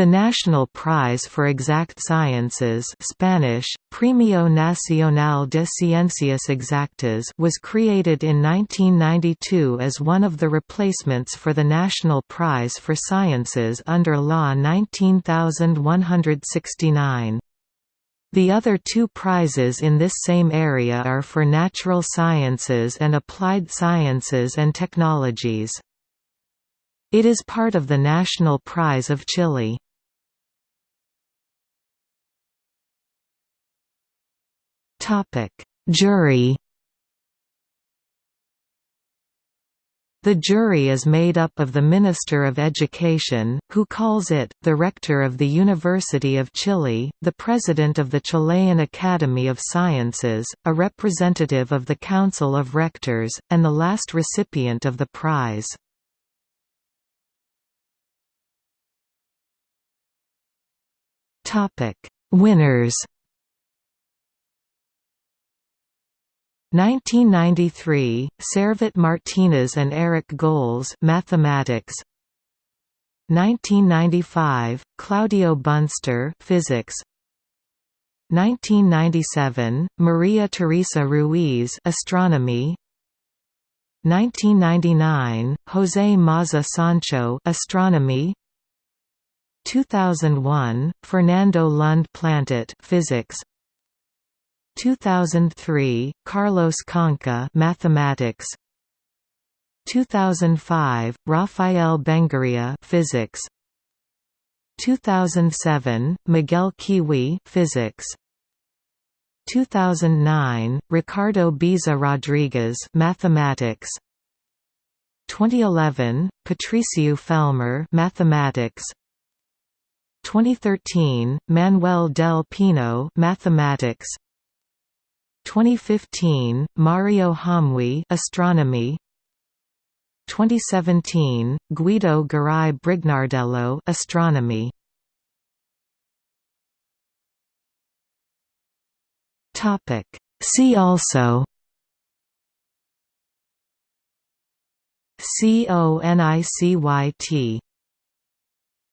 The National Prize for Exact Sciences Spanish, Premio Nacional de Ciencias Exactas was created in 1992 as one of the replacements for the National Prize for Sciences under Law 19169. The other two prizes in this same area are for natural sciences and applied sciences and technologies. It is part of the National Prize of Chile. Topic: Jury. The jury is made up of the Minister of Education, who calls it, the Rector of the University of Chile, the President of the Chilean Academy of Sciences, a representative of the Council of Rectors, and the last recipient of the prize. Winners 1993, Servet Martinez and Eric Goles mathematics. 1995, Claudio Bunster physics. 1997, Maria Teresa Ruiz astronomy. 1999, José Maza Sancho astronomy. 2001, Fernando Lund Plantat physics. 2003, Carlos Conca Mathematics. 2005, Rafael Benguria Physics. 2007, Miguel Kiwi Physics. 2009, Ricardo Baeza Rodriguez Mathematics. 2011, Patricio Felmer Mathematics. 2013, Manuel del Pino Mathematics 2015, Mario Hamuy Astronomy. 2017, Guido Garay Brignardello Astronomy. Topic. See also. CONICYT